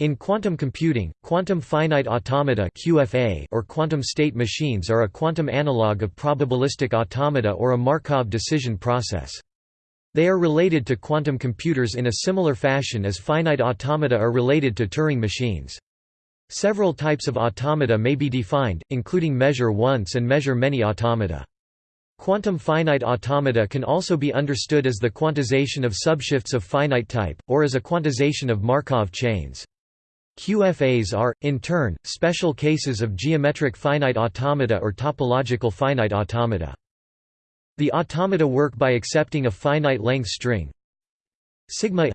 In quantum computing, quantum finite automata (QFA) or quantum state machines are a quantum analog of probabilistic automata or a Markov decision process. They are related to quantum computers in a similar fashion as finite automata are related to Turing machines. Several types of automata may be defined, including measure once and measure many automata. Quantum finite automata can also be understood as the quantization of subshifts of finite type, or as a quantization of Markov chains. QFAs are, in turn, special cases of geometric finite automata or topological finite automata. The automata work by accepting a finite length string sigma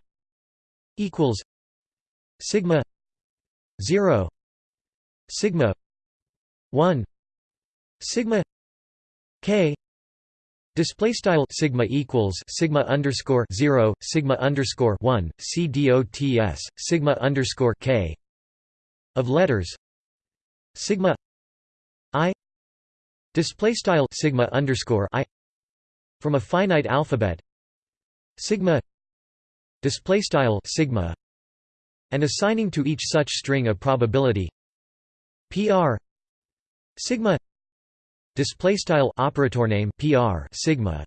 equals sigma 0 sigma 1 sigma k Display style sigma equals sigma underscore zero sigma underscore one c dots sigma underscore k of letters. Sigma i display style sigma underscore i from a finite alphabet. Sigma display style sigma and assigning to each such string a probability. Pr sigma display style operator name pr sigma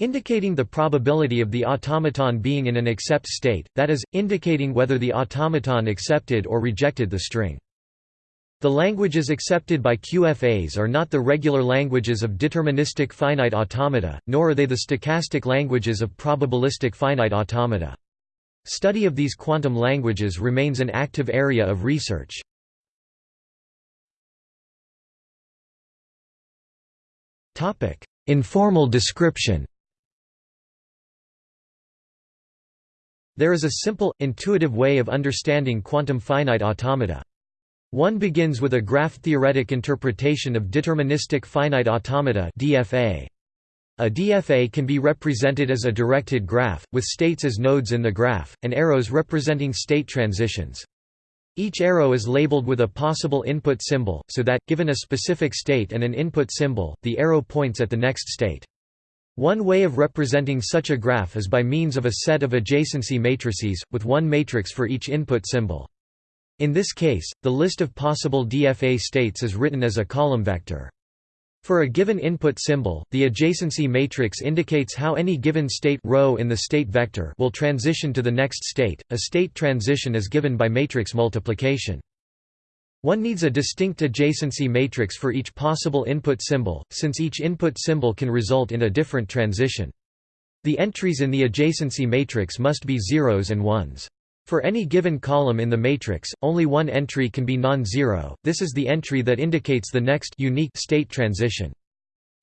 indicating the probability of the automaton being in an accept state that is indicating whether the automaton accepted or rejected the string the languages accepted by QFAs are not the regular languages of deterministic finite automata, nor are they the stochastic languages of probabilistic finite automata. Study of these quantum languages remains an active area of research. Informal description There is a simple, intuitive way of understanding quantum finite automata. One begins with a graph-theoretic interpretation of deterministic finite automata DFA. A DFA can be represented as a directed graph, with states as nodes in the graph, and arrows representing state transitions. Each arrow is labeled with a possible input symbol, so that, given a specific state and an input symbol, the arrow points at the next state. One way of representing such a graph is by means of a set of adjacency matrices, with one matrix for each input symbol. In this case, the list of possible DFA states is written as a column vector. For a given input symbol, the adjacency matrix indicates how any given state row in the state vector will transition to the next state. A state transition is given by matrix multiplication. One needs a distinct adjacency matrix for each possible input symbol, since each input symbol can result in a different transition. The entries in the adjacency matrix must be zeros and ones. For any given column in the matrix, only one entry can be non-zero, this is the entry that indicates the next unique state transition.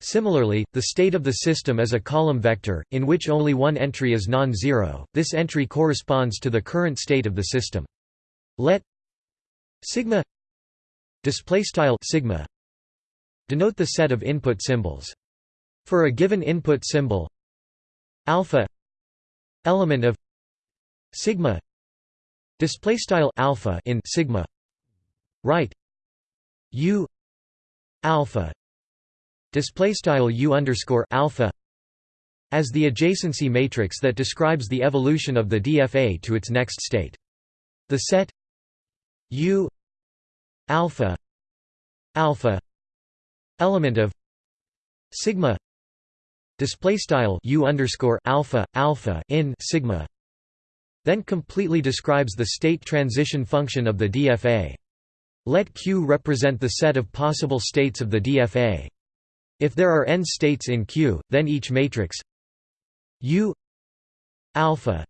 Similarly, the state of the system is a column vector, in which only one entry is non-zero, this entry corresponds to the current state of the system. Let sigma sigma denote the set of input symbols. For a given input symbol alpha element of sigma display style alpha in sigma. Right. U. Alpha. Display style u underscore alpha as the adjacency matrix that describes the evolution of the DFA to its next state. The set u. Alpha. Alpha element of sigma. Display style u underscore alpha alpha in sigma then completely describes the state transition function of the DFA. Let Q represent the set of possible states of the DFA. If there are n states in Q, then each matrix U alpha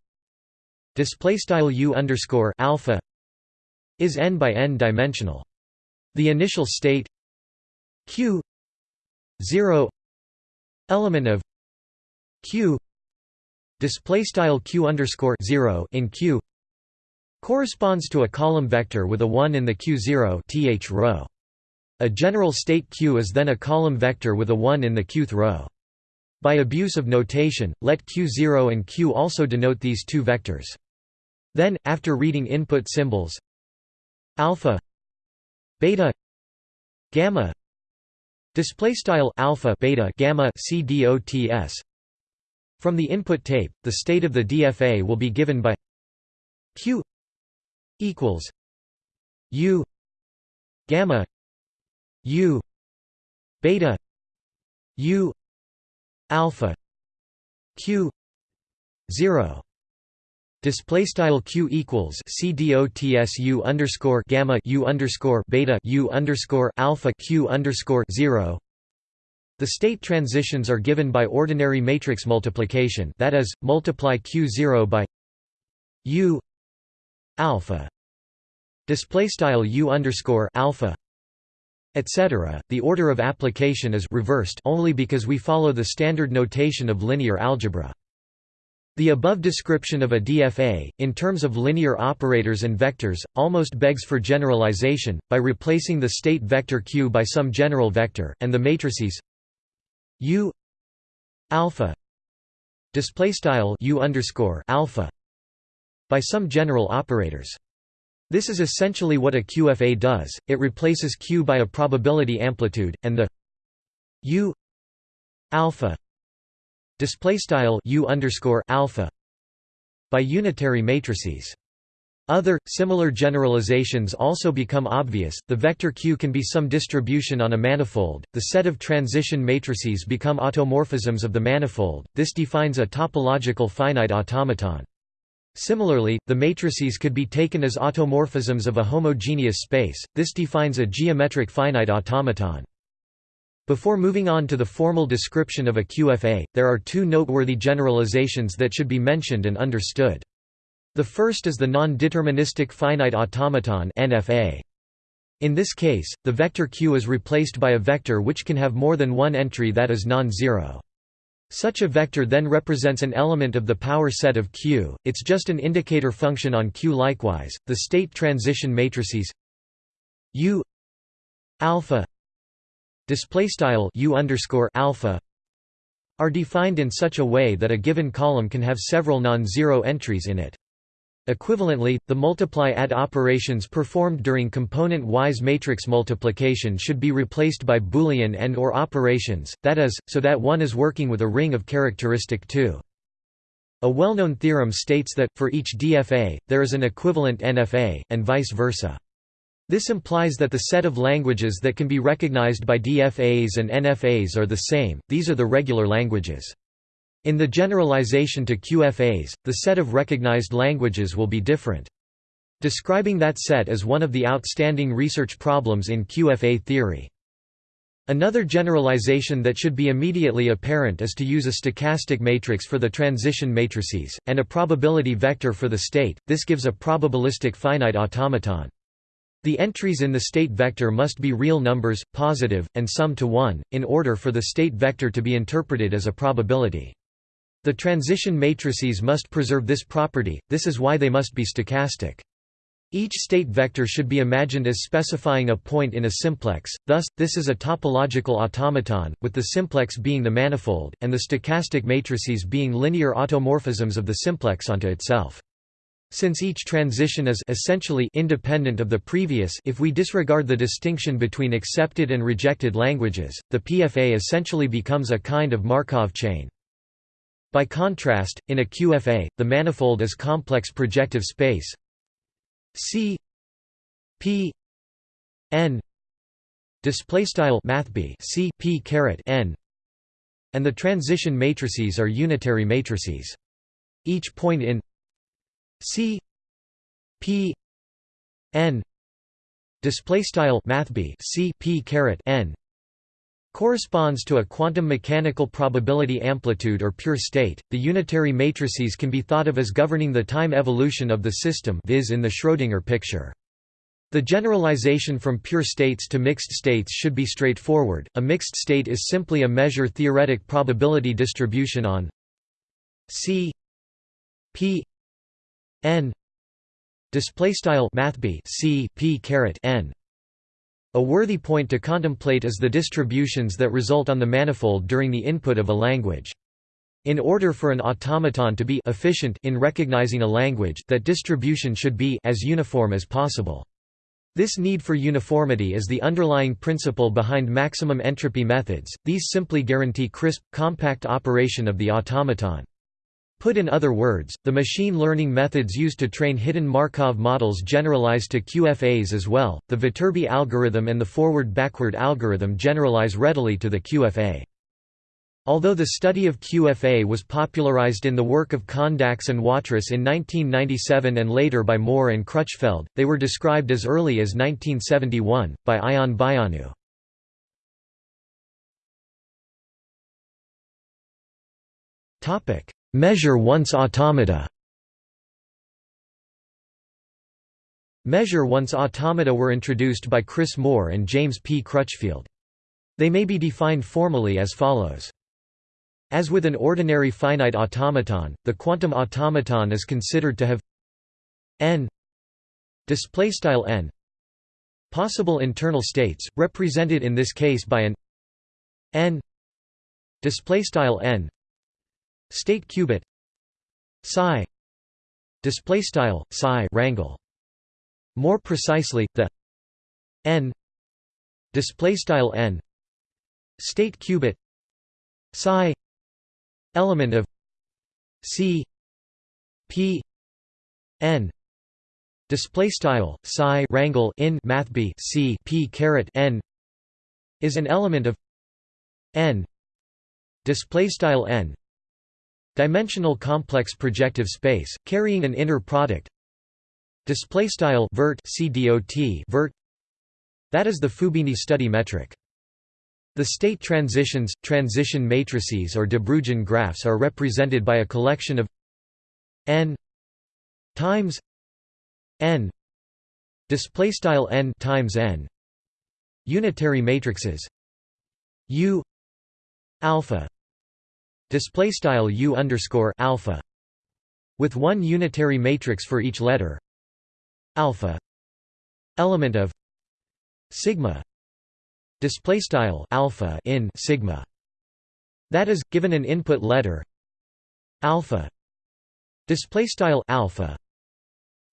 display style U underscore alpha is n by n dimensional. The initial state Q zero element of Q display style q underscore 0 in q corresponds to a column vector with a 1 in the q0 th row. A general state q is then a column vector with a 1 in the qth row. By abuse of notation, let q0 and q also denote these two vectors. Then, after reading input symbols alpha beta gamma display style alpha beta gamma c dots from the input tape, the state of the DFA will be given by q equals u gamma u beta u alpha q 0 Display style q equals c underscore gamma u underscore beta u underscore alpha q underscore zero. The state transitions are given by ordinary matrix multiplication. That is, multiply q zero by u alpha. Display style u underscore alpha etc. The order of application is reversed only because we follow the standard notation of linear algebra. The above description of a DFA, in terms of linear operators and vectors, almost begs for generalization, by replacing the state vector q by some general vector, and the matrices u alpha displaystyle u underscore alpha by some general operators. This is essentially what a QFA does. It replaces q by a probability amplitude, and the u alpha display style u underscore alpha by unitary matrices. Other, similar generalizations also become obvious. The vector Q can be some distribution on a manifold. The set of transition matrices become automorphisms of the manifold. This defines a topological finite automaton. Similarly, the matrices could be taken as automorphisms of a homogeneous space. This defines a geometric finite automaton. Before moving on to the formal description of a QFA, there are two noteworthy generalizations that should be mentioned and understood. The first is the non-deterministic finite automaton NFA. In this case, the vector q is replaced by a vector which can have more than one entry that is non-zero. Such a vector then represents an element of the power set of Q, it's just an indicator function on Q. Likewise, the state transition matrices U alpha display style u underscore alpha are defined in such a way that a given column can have several non-zero entries in it. Equivalently, the multiply-add operations performed during component-wise matrix multiplication should be replaced by Boolean AND OR operations, that is, so that one is working with a ring of characteristic 2. A well-known theorem states that, for each DFA, there is an equivalent NFA, and vice versa. This implies that the set of languages that can be recognized by DFAs and NFAs are the same, these are the regular languages. In the generalization to QFAs, the set of recognized languages will be different. Describing that set as one of the outstanding research problems in QFA theory. Another generalization that should be immediately apparent is to use a stochastic matrix for the transition matrices, and a probability vector for the state, this gives a probabilistic finite automaton. The entries in the state vector must be real numbers, positive, and sum to 1, in order for the state vector to be interpreted as a probability. The transition matrices must preserve this property, this is why they must be stochastic. Each state vector should be imagined as specifying a point in a simplex, thus, this is a topological automaton, with the simplex being the manifold, and the stochastic matrices being linear automorphisms of the simplex onto itself. Since each transition is essentially independent of the previous if we disregard the distinction between accepted and rejected languages, the PFA essentially becomes a kind of Markov chain. By contrast, in a QFA, the manifold is complex projective space C P N and the transition matrices are unitary matrices. Each point in C P N display style mathb C P caret N corresponds to a quantum mechanical probability amplitude or pure state. The unitary matrices can be thought of as governing the time evolution of the system, viz in the Schrödinger picture. The generalization from pure states to mixed states should be straightforward. A mixed state is simply a measure theoretic probability distribution on C P n display style mathb c p caret n a worthy point to contemplate is the distributions that result on the manifold during the input of a language. In order for an automaton to be efficient in recognizing a language that distribution should be as uniform as possible. This need for uniformity is the underlying principle behind maximum entropy methods, these simply guarantee crisp, compact operation of the automaton. Put in other words, the machine learning methods used to train hidden Markov models generalize to QFAs as well. The Viterbi algorithm and the forward-backward algorithm generalize readily to the QFA. Although the study of QFA was popularized in the work of Kondacs and Watrous in 1997 and later by Moore and Crutchfield, they were described as early as 1971, by Ion Baianu. Measure once automata Measure once automata were introduced by Chris Moore and James P. Crutchfield. They may be defined formally as follows. As with an ordinary finite automaton, the quantum automaton is considered to have n n possible internal states, represented in this case by an n n state qubit psi. Displaystyle psi rangle. More precisely, the n. Displaystyle n. State qubit psi. Element of C. P. N. Display style psi rangle in math b c p caret n. Is an element of n. Display style n dimensional complex projective space carrying an inner product. Display style vert c dot vert. That is the Fubini study metric. The state transitions, transition matrices or De Bruijn graphs are represented by a collection of n times n displaystyle n times n unitary matrices u alpha displaystyle u underscore alpha with one unitary matrix for each letter alpha element of sigma display style alpha in sigma that is given an input letter alpha display style alpha.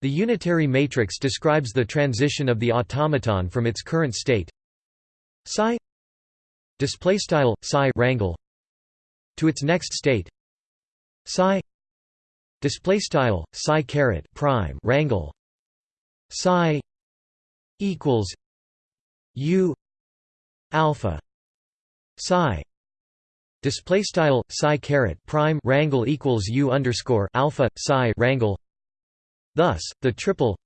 The unitary matrix describes the transition of the automaton from its current state psi display style psi rangle to its next state. Psi. Display style psi caret prime rangle psi. Equals. U. Alpha. Psi. Display style psi caret prime rangle equals u underscore alpha psi rangle thus the triple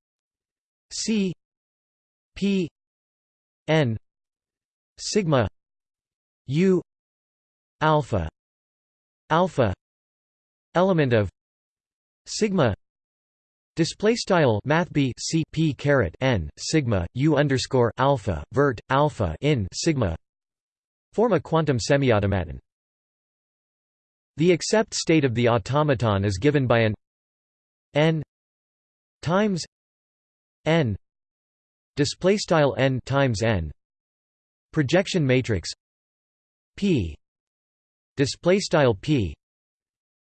c p n sigma u alpha alpha element of sigma Display style math b c p caret n sigma u underscore alpha vert alpha in sigma form a quantum semiautomaton. The accept state of the automaton is given by an n times n display style n times n projection matrix p display style p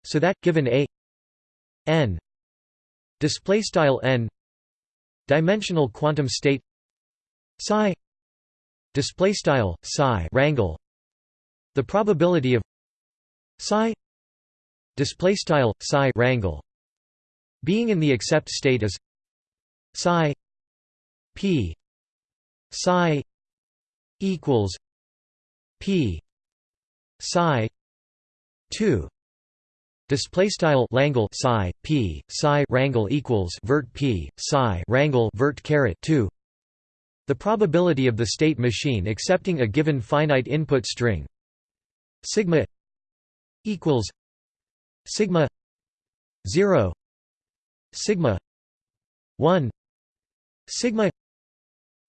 so that given a n display style n dimensional quantum state psi display style psi rangle the probability of psi display style psi rangle being in the accept state is psi p psi equals p psi 2 Display style Langle psi p psi rangle equals vert p psi rangle vert caret two. The probability of the state machine accepting a given finite input string sigma equals sigma zero sigma one sigma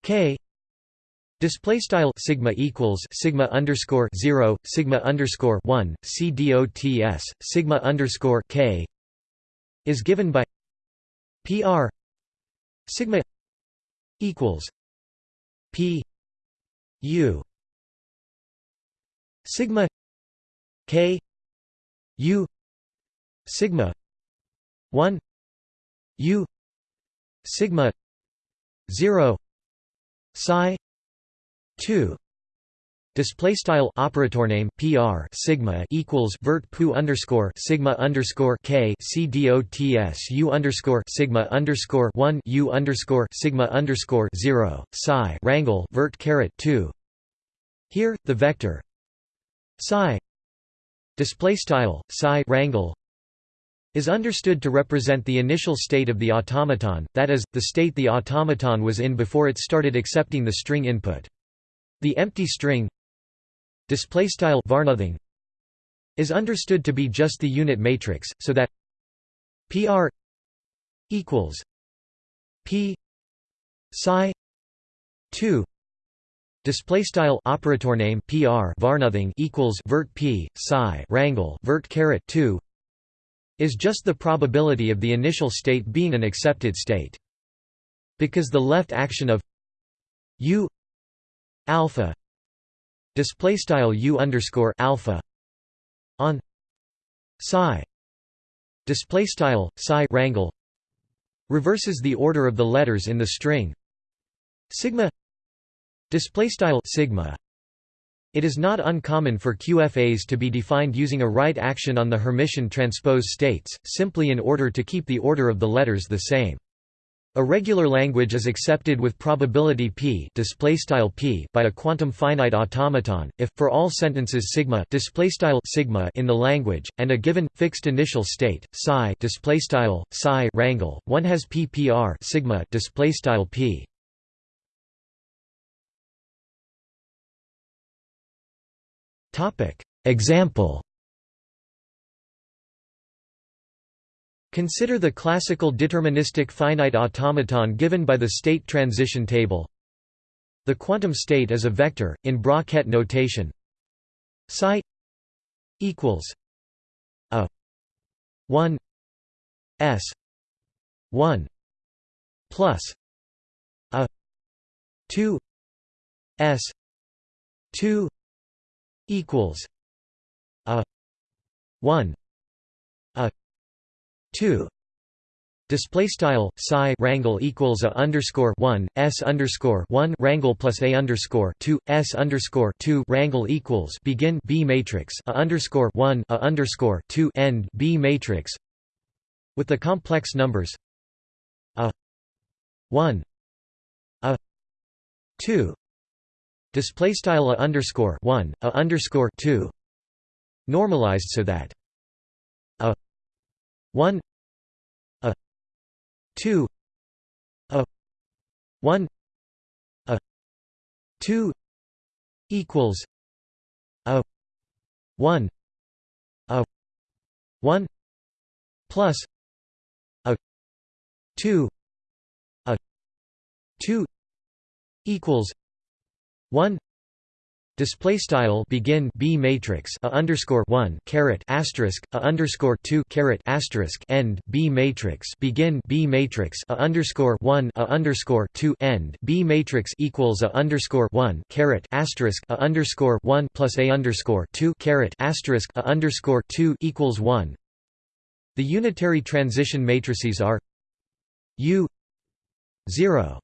k Display style sigma equals sigma underscore zero sigma underscore one c dots sigma underscore k is given by pr sigma equals p u sigma k u sigma one u sigma zero psi 2 Display style operator name PR sigma equals vert pu underscore sigma underscore k c dots u underscore sigma underscore one u underscore sigma underscore zero psi rangle vert caret two. Here, the vector psi display style psi rangle is understood to represent the initial state of the automaton, that is, the state the automaton was in before it started accepting the string input. The empty string varnothing is understood to be just the unit matrix so that pr equals p psi 2 display style operator name pr varnothing equals vert p psi rangle vert caret 2 is just the probability of the initial state being an accepted state because the left action of u alpha display style u underscore alpha on psi display style psi rangle reverses the order of the letters in the string sigma display style sigma it is not uncommon for QFAs to be defined using a right action on the Hermitian transpose states, simply in order to keep the order of the letters the same. A regular language is accepted with probability p, p by a quantum finite automaton if for all sentences sigma, sigma in the language and a given fixed initial state psi psi rangle one has ppr sigma p. Topic Example Consider the classical deterministic finite automaton given by the state transition table. The quantum state is a vector, in bra-ket notation psi equals a 1 s 1 plus a 2 s 2 equals a 1 a 2 display style psi rangle equals a underscore 1 s underscore 1 rangle plus a underscore 2 s underscore 2 rangle equals begin b matrix a underscore 1 a underscore 2 end b matrix. With the complex numbers a 1 a 2 display style a underscore 1 a underscore 2 normalized so that a 1 2 a 1 a 2 equals a 1 a 1 plus a 2 a 2 equals 1 display style begin b matrix a underscore 1 caret asterisk a underscore 2 caret asterisk end b matrix. Begin b matrix a underscore 1 a underscore 2 end b matrix equals a underscore 1 caret asterisk a underscore 1 plus a underscore 2 caret asterisk a underscore 2 equals 1 the unitary transition matrices are u 0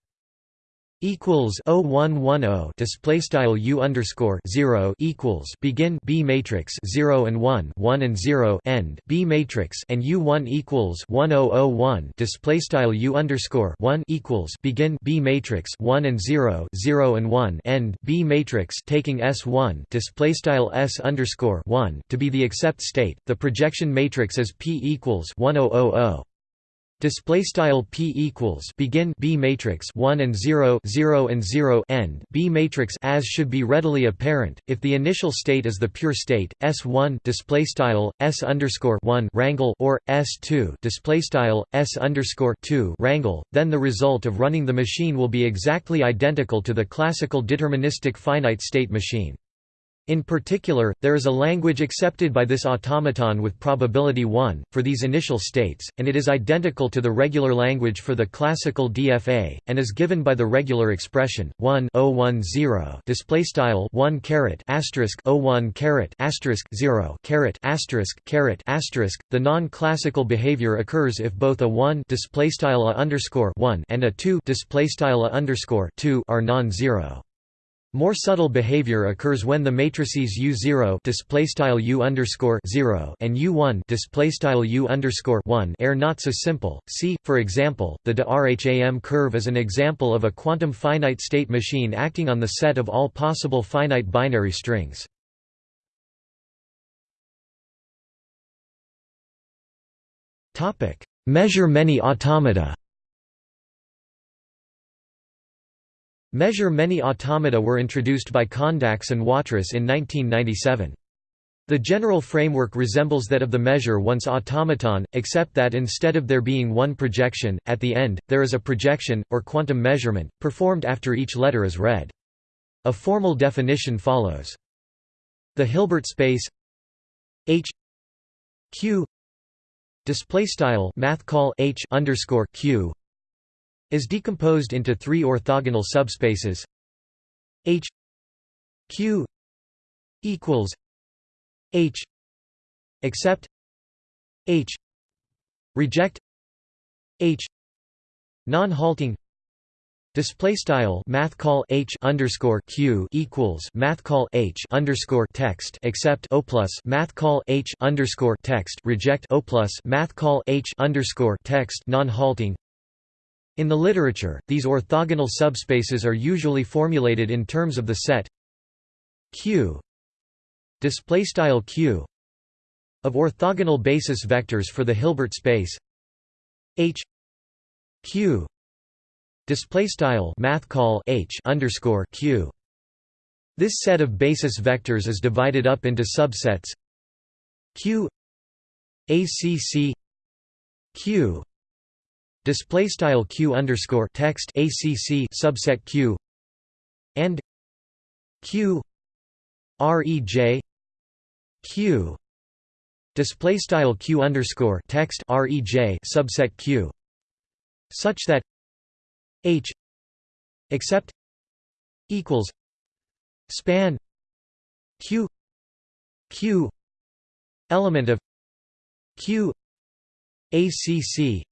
equals 0110 display style u underscore 0 equals begin b matrix 0 and 1 1 and 0 end b matrix and u1 equals 1001 display style u underscore 1 equals begin b matrix 1 and 0 0 and 1 end b matrix taking s1 display style s underscore 1 to be the accept state. The projection matrix is p equals 1000 display style p equals begin b matrix 1 and 0 0 and 0 end b matrix as should be readily apparent. If the initial state is the pure state s1 display style s underscore 1 rangle or s2 display style s underscore 2 rangle then the result of running the machine will be exactly identical to the classical deterministic finite state machine in particular, there is a language accepted by this automaton with probability 1, for these initial states, and it is identical to the regular language for the classical DFA, and is given by the regular expression 1 010 display style 1 caret asterisk 01 caret asterisk 0 caret asterisk. The non-classical behavior occurs if both a 1 display style underscore 1 and a 2 display style underscore 2 are non-zero. More subtle behavior occurs when the matrices U0 displaystyle U underscore 0 and U1 displaystyle U underscore 1 are not so simple. See, for example, the de Rham curve is an example of a quantum finite state machine acting on the set of all possible finite binary strings. Topic: Measure many automata. Measure many automata were introduced by Kondacs and Watrous in 1997. The general framework resembles that of the measure once automaton, except that instead of there being one projection, at the end, there is a projection, or quantum measurement, performed after each letter is read. A formal definition follows. The Hilbert space H Q display style math call H underscore Q is decomposed into three orthogonal subspaces. H Q equals H accept H reject H non-halting Display style math call H underscore Q equals math call H underscore text accept O plus math call H underscore text reject O plus math call H underscore text non halting in the literature, these orthogonal subspaces are usually formulated in terms of the set Q displaystyle Q of orthogonal basis vectors for the Hilbert space H Q displaystyle math call H underscore Q. This set of basis vectors is divided up into subsets Q ACC Q display style q underscore text acc subset q and q rej q display style q underscore text rej subset q such that h except equals span q q element of q acc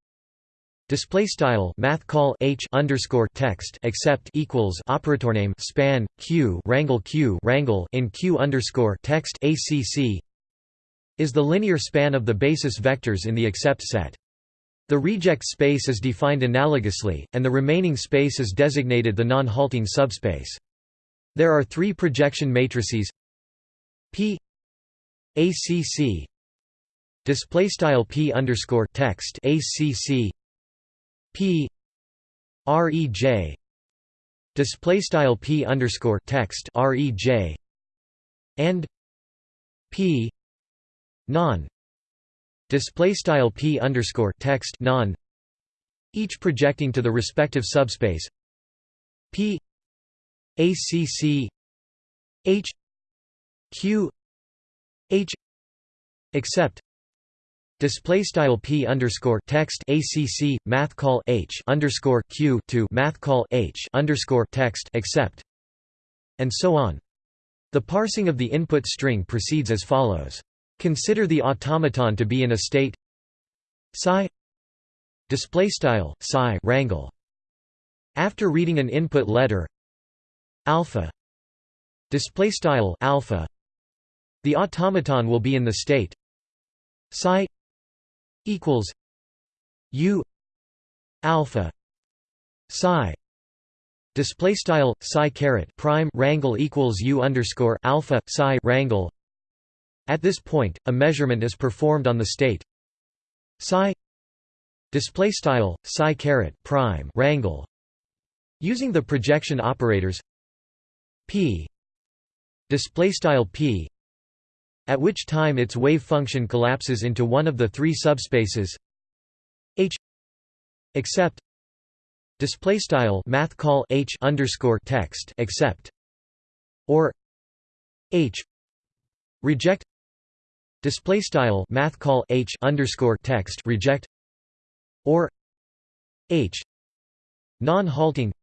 Display style math call h underscore text except equals operator name span q rangle q rangle in q underscore text acc is the linear span of the basis vectors in the accept set. The reject space is defined analogously, and the remaining space is designated the non-halting subspace. There are three projection matrices P ACC display style P underscore text ACC P REJ display style P underscore text REJ and P non display style P underscore text non each projecting to the respective subspace P ACC H Q H except Display style p underscore text acc math call h underscore q to math call h underscore text except, and so on. The parsing of the input string proceeds as follows. Consider the automaton to be in a state psi display style psi rangle. After reading an input letter alpha display style alpha, the automaton will be in the state psi equals U alpha psi display style psi caret prime rangle equals U underscore alpha psi rangle. At this point a measurement is performed on the state psi display style psi caret prime rangle. Using the projection operators p display style p at which time its wave function collapses into one of the three subspaces H except display style math call H underscore text except or H reject display style math call H underscore text reject or H non-halting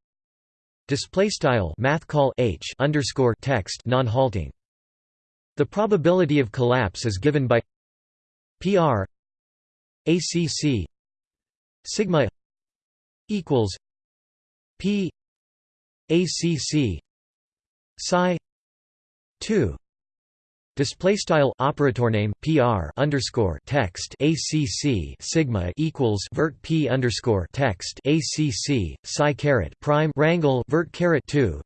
display style math call H underscore text non-halting the probability of collapse is given by PR ACC sigma equals P ACC psi 2 display style operator name pr underscore text acc sigma equals vert p underscore text acc psi caret prime rangle vert caret 2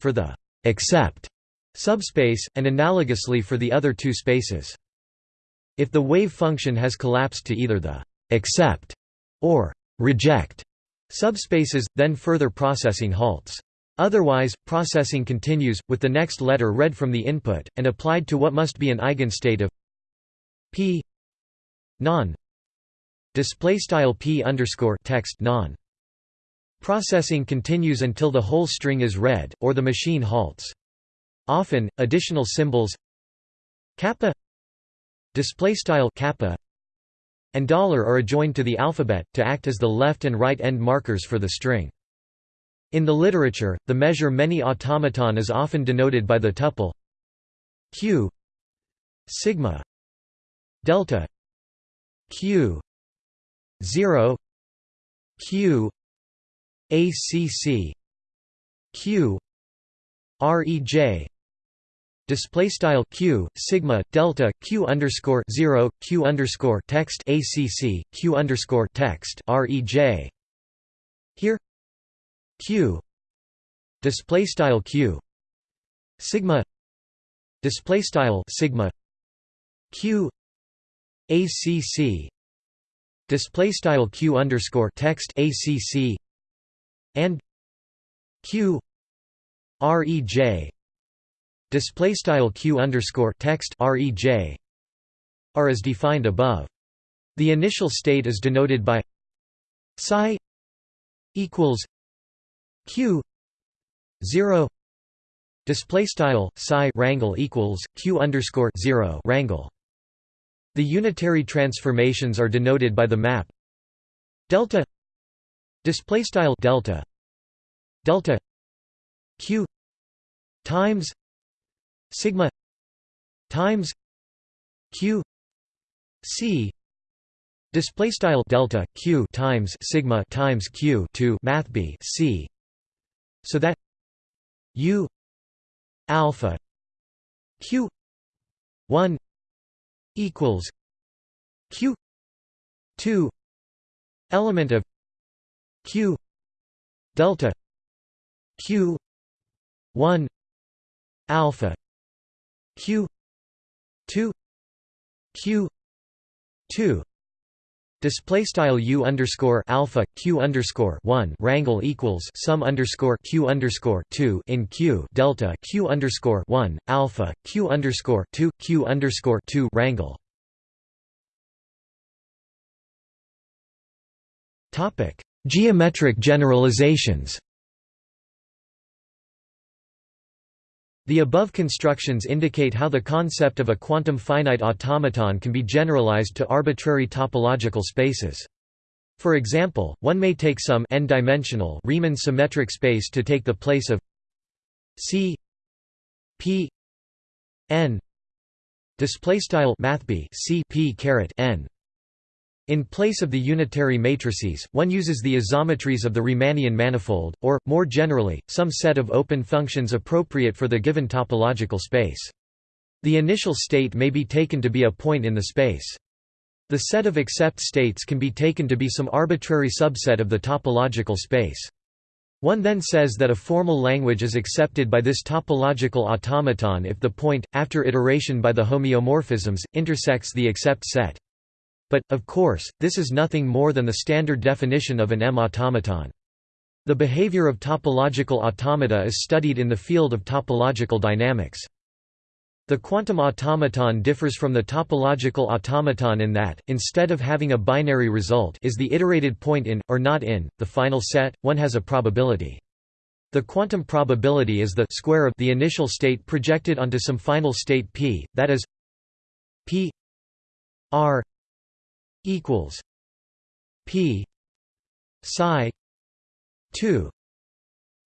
for the except subspace and analogously for the other two spaces if the wave function has collapsed to either the «accept» or reject subspaces then further processing halts Otherwise, processing continues, with the next letter read from the input, and applied to what must be an eigenstate of p non p text non. Processing continues until the whole string is read, or the machine halts. Often, additional symbols kappa displaystyle kappa and dollar are adjoined to the alphabet to act as the left and right end markers for the string. In the literature, the measure many automaton is often denoted by the tuple q sigma delta q 0 q acc q rej display style q sigma delta q underscore 0 q underscore text acc q underscore text rej here q display style q sigma display style sigma q acc display style q underscore text acc and q rej display style q underscore text rej are as defined above. The initial state is denoted by psi equals q 0 display style psi rangle equals q underscore 0 rangle the unitary transformations are denoted by the map delta display style delta delta q times sigma times q c display style delta q times sigma times q to math b c so that u alpha q 1 equals q 2 element of q delta q 1 alpha q 2 q 2 Display style u underscore alpha q underscore one rangle equals sum underscore q underscore two in q delta q underscore one alpha q underscore two q underscore two rangle. Topic: Geometric generalizations. The above constructions indicate how the concept of a quantum finite automaton can be generalized to arbitrary topological spaces. For example, one may take some n-dimensional Riemann symmetric space to take the place of C P n display style mathb C P caret n in place of the unitary matrices, one uses the isometries of the Riemannian manifold, or, more generally, some set of open functions appropriate for the given topological space. The initial state may be taken to be a point in the space. The set of accept states can be taken to be some arbitrary subset of the topological space. One then says that a formal language is accepted by this topological automaton if the point, after iteration by the homeomorphisms, intersects the accept set. But, of course, this is nothing more than the standard definition of an M-automaton. The behavior of topological automata is studied in the field of topological dynamics. The quantum automaton differs from the topological automaton in that, instead of having a binary result is the iterated point in, or not in, the final set, one has a probability. The quantum probability is the square of the initial state projected onto some final state p, that is p r equals P psi 2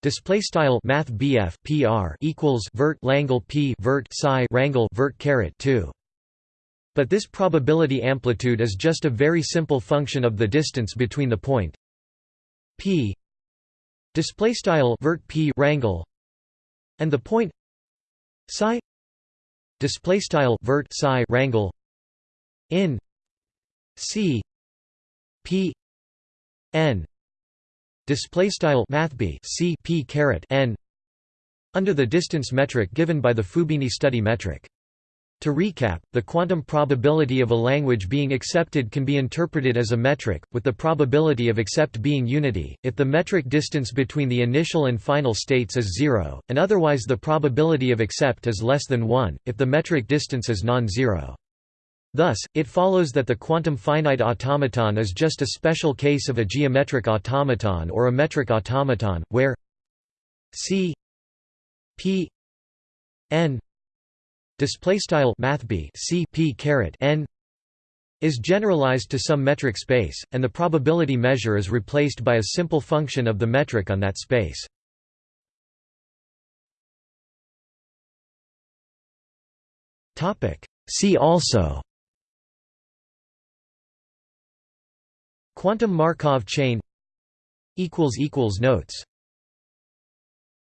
Display style Math PR equals vert Langle P vert psi rangle vert caret two. But this probability amplitude is just a very simple function of the distance between the point P display style vert P rangle and the point psi display style vert psi rangle in c p n display style math b c p caret n under the distance metric given by the Fubini study metric. To recap, the quantum probability of a language being accepted can be interpreted as a metric, with the probability of accept being unity, if the metric distance between the initial and final states is zero, and otherwise the probability of accept is less than 1, if the metric distance is non-zero. Thus, it follows that the quantum finite automaton is just a special case of a geometric automaton or a metric automaton, where c p n display style c p caret n is generalized to some metric space, and the probability measure is replaced by a simple function of the metric on that space. See also Quantum Markov chain Notes